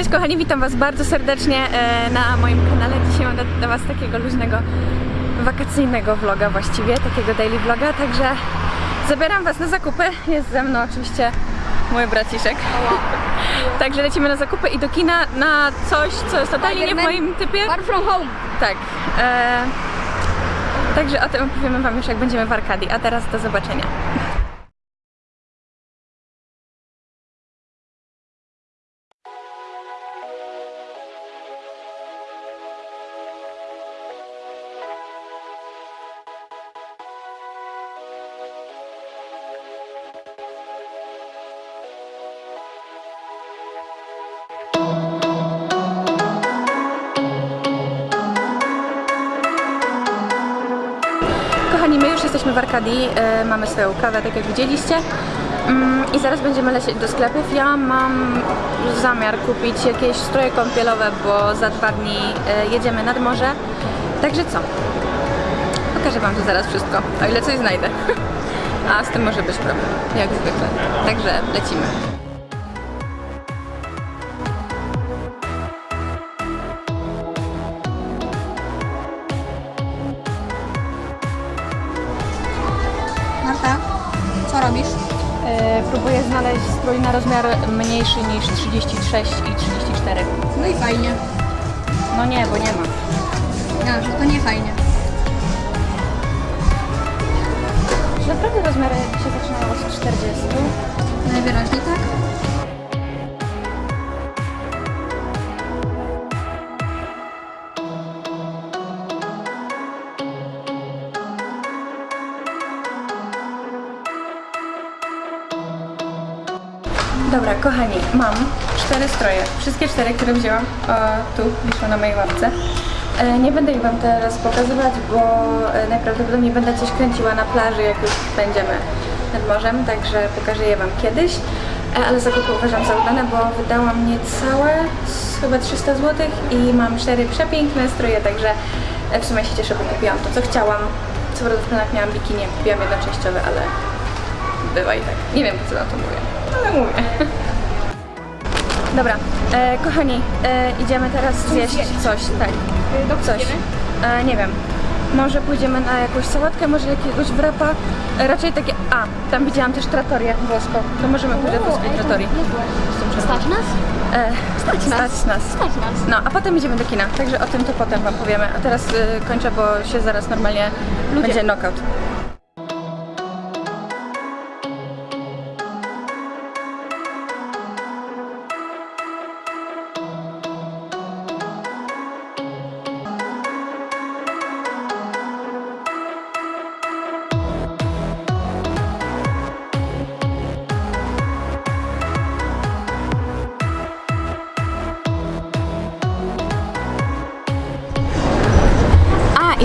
Cześć kochani, witam was bardzo serdecznie e, na moim kanale. Dzisiaj mam dla- dla was takiego luźnego, wakacyjnego vloga właściwie, takiego daily vloga, także zabieram was na zakupy. Jest ze mną oczywiście mój braciszek. Także lecimy na zakupy i do kina na coś, co jest totalnie nie w moim typie. Far from home. Tak. E, także o tym opowiemy wam już jak będziemy w Arkadii, a teraz do zobaczenia. Kochani, my już jesteśmy w Arkadii, e, mamy swoją kawę, tak jak widzieliście. Mm, I zaraz będziemy lecieć do sklepów. Ja mam zamiar kupić jakieś stroje kąpielowe, bo za dwa dni e, jedziemy nad morze. Także co? Pokażę Wam tu zaraz wszystko, o ile coś znajdę. A z tym może być problem, jak zwykle. Także lecimy. Strój na rozmiar mniejszy niż 36 i 34. No i fajnie. No nie, bo nie ma. Ja, że to nie fajnie. Czy naprawdę rozmiary się zaczynają od 40? Najwyraźniej tak. Dobra, kochani, mam cztery stroje. Wszystkie cztery, które wzięłam o, tu, wiszą na mojej łapce. E, nie będę ich Wam teraz pokazywać, bo e, najprawdopodobniej będę coś kręciła na plaży, jak już będziemy nad morzem, także pokażę je Wam kiedyś. E, ale zakupy uważam za udane, bo wydałam niecałe chyba 300 zł i mam cztery przepiękne stroje, także w sumie się cieszę, bo kupiłam to, co chciałam. Co prawda w planach miałam bikini, kupiłam jedno częściowe, ale bywa i tak. Nie wiem, po co na to mówię, ale mówię. Dobra, e, kochani, e, idziemy teraz zjeść coś, tak. Coś. E, nie wiem. Może pójdziemy na jakąś sałatkę, może jakiegoś wrapa. E, raczej takie. A, tam widziałam też tratorię włoską. To możemy pójść do włoskiej tratorii. Stać nas? E, Stać nas. Stać nas. Stać nas. No, a potem idziemy do kina, także o tym to potem Wam powiemy. A teraz y, kończę, bo się zaraz normalnie będzie knockout.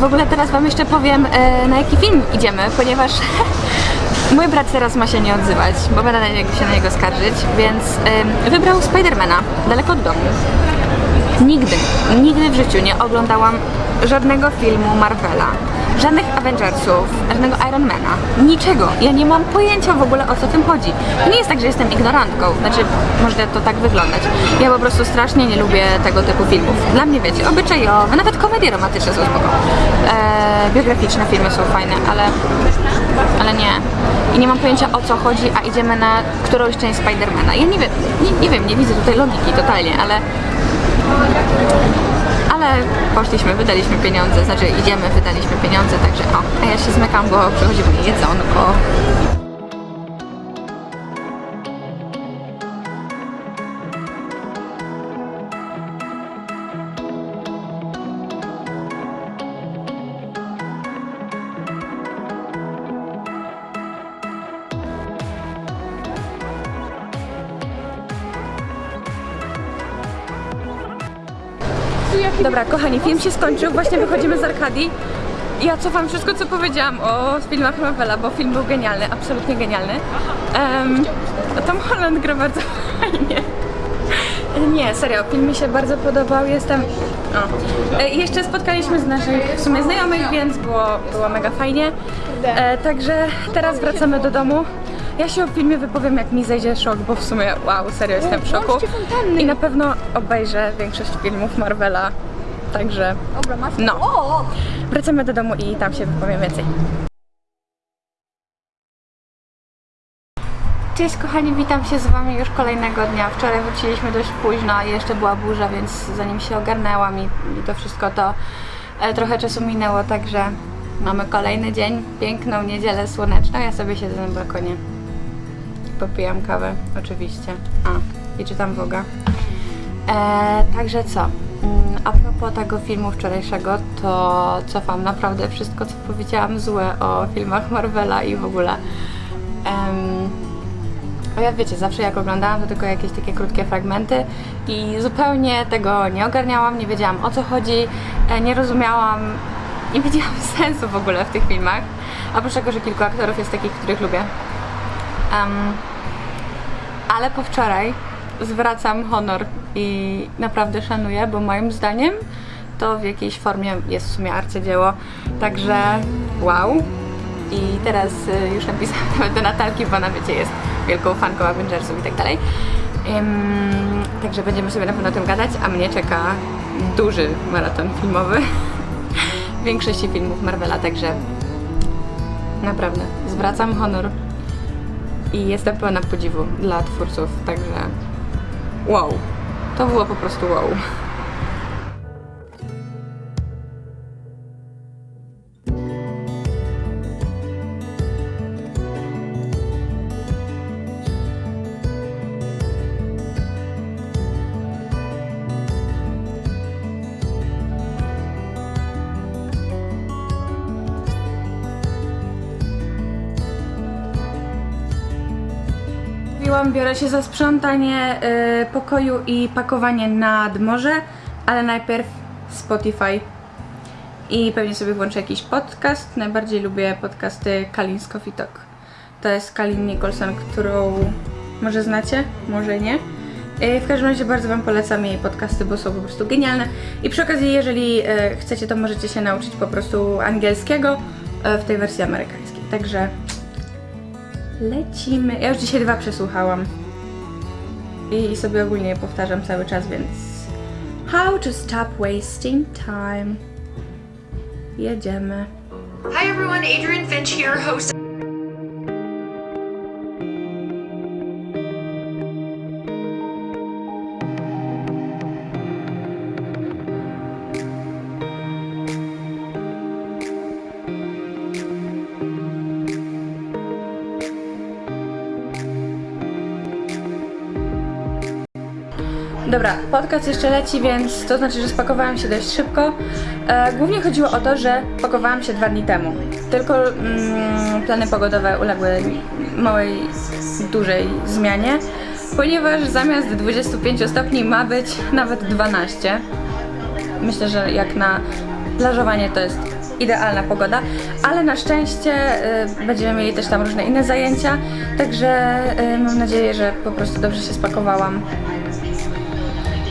W ogóle teraz Wam jeszcze powiem, e, na jaki film idziemy, ponieważ mój brat teraz ma się nie odzywać, bo będę się na niego skarżyć, więc wybrał Spidermana, daleko od domu. Nigdy, nigdy w życiu nie oglądałam żadnego filmu Marvela, żadnych Avengersów, żadnego Ironmana, niczego. Ja nie mam pojęcia w ogóle o co tym chodzi. To nie jest tak, że jestem ignorantką, znaczy może to tak wyglądać. Ja po prostu strasznie nie lubię tego typu filmów. Dla mnie wiecie, obyczajowe, nawet komedie romantyczne są spoko. Eee, biograficzne filmy są fajne, ale, ale nie. I nie mam pojęcia o co chodzi, a idziemy na którąś część Spidermana. Ja nie wiem, nie, nie wiem, nie widzę tutaj logiki totalnie, ale ale poszliśmy, wydaliśmy pieniądze, znaczy idziemy, wydaliśmy pieniądze, także o, a ja się zmykam, bo przychodzi mnie jedzonko. Dobra, kochani, film się skończył, właśnie wychodzimy z Arkadii. Ja cofam wszystko, co powiedziałam o filmach Marvela, bo film był genialny, absolutnie genialny. Um, Tom Holland gra bardzo fajnie. Nie, serio, film mi się bardzo podobał, jestem... O. E, jeszcze spotkaliśmy z naszych w sumie znajomych, więc było, było mega fajnie. E, także teraz wracamy do domu. Ja się o filmie wypowiem, jak mi zejdzie szok, bo w sumie wow, serio jestem w szoku. I na pewno obejrzę większość filmów Marvela. Także. No. Wracamy do domu i tam się wypowiem więcej. Cześć kochani, witam się z wami już kolejnego dnia. Wczoraj wróciliśmy dość późno i jeszcze była burza, więc zanim się ogarnęłam i, i to wszystko, to e, trochę czasu minęło, także mamy kolejny dzień, piękną niedzielę słoneczną. Ja sobie siedzę na balkonie. Popijam kawę, oczywiście. A, i czytam Woga. E, także co? Mm, A propos tego filmu wczorajszego, to cofam naprawdę wszystko, co powiedziałam złe o filmach Marvela i w ogóle. A ja wiecie, zawsze jak oglądałam to tylko jakieś takie krótkie fragmenty i zupełnie tego nie ogarniałam, nie wiedziałam o co chodzi, e, nie rozumiałam, nie widziałam sensu w ogóle w tych filmach. Oprócz tego, że kilku aktorów jest takich, których lubię. Em, ale po wczoraj zwracam honor i naprawdę szanuję, bo moim zdaniem to w jakiejś formie jest w sumie arcydzieło. Także wow. I teraz y, już napisałam nawet do Natalki, bo ona wiecie jest wielką fanką Avengersów i tak dalej. Ym, także będziemy sobie na pewno o tym gadać, a mnie czeka duży maraton filmowy większości filmów Marvela, także naprawdę zwracam honor i jestem pełna podziwu dla twórców, także wow, to było po prostu wow. Mówiłam, biorę się za sprzątanie y, pokoju i pakowanie nad morze, ale najpierw Spotify. I pewnie sobie włączę jakiś podcast. Najbardziej lubię podcasty Kalin Coffee Talk. To jest Kalin Nicholson, którą może znacie, może nie. Y, W każdym razie bardzo Wam polecam jej podcasty, bo są po prostu genialne. I przy okazji, jeżeli y, chcecie, to możecie się nauczyć po prostu angielskiego w tej wersji amerykańskiej. Także Lecimy. Ja już dzisiaj dwa przesłuchałam. I sobie ogólnie je powtarzam cały czas, więc. How to stop wasting time. Jedziemy. Hi everyone, Adrian Finch here, host Dobra, podcast jeszcze leci, więc to znaczy, że spakowałam się dość szybko. E, głównie chodziło o to, że pakowałam się dwa dni temu. Tylko mm, plany pogodowe uległy małej, dużej zmianie, ponieważ zamiast 25 stopni ma być nawet 12. Myślę, że jak na plażowanie to jest idealna pogoda, ale na szczęście y, będziemy mieli też tam różne inne zajęcia, także y, mam nadzieję, że po prostu dobrze się spakowałam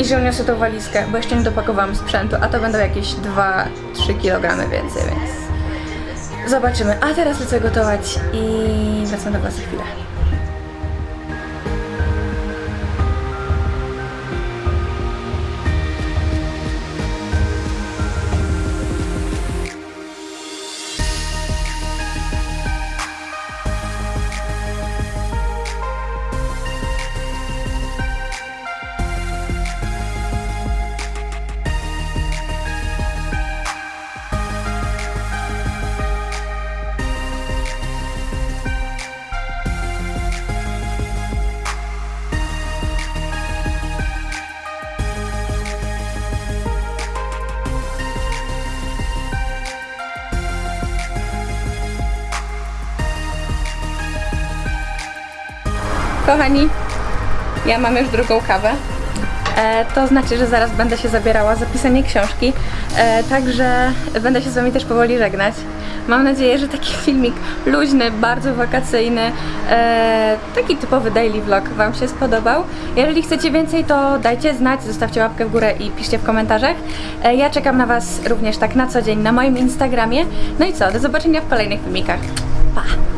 i że uniosę tą walizkę, bo jeszcze nie dopakowałam sprzętu, a to będą jakieś 2-3 kg więcej, więc zobaczymy. A teraz lecę gotować i wracam do Was za chwilę. Kochani, ja mam już drugą kawę. E, to znaczy, że zaraz będę się zabierała za pisanie książki, e, także będę się z Wami też powoli żegnać. Mam nadzieję, że taki filmik luźny, bardzo wakacyjny, e, taki typowy daily vlog Wam się spodobał. Jeżeli chcecie więcej, to dajcie znać, zostawcie łapkę w górę i piszcie w komentarzach. E, ja czekam na Was również tak na co dzień na moim Instagramie. No i co, do zobaczenia w kolejnych filmikach. Pa!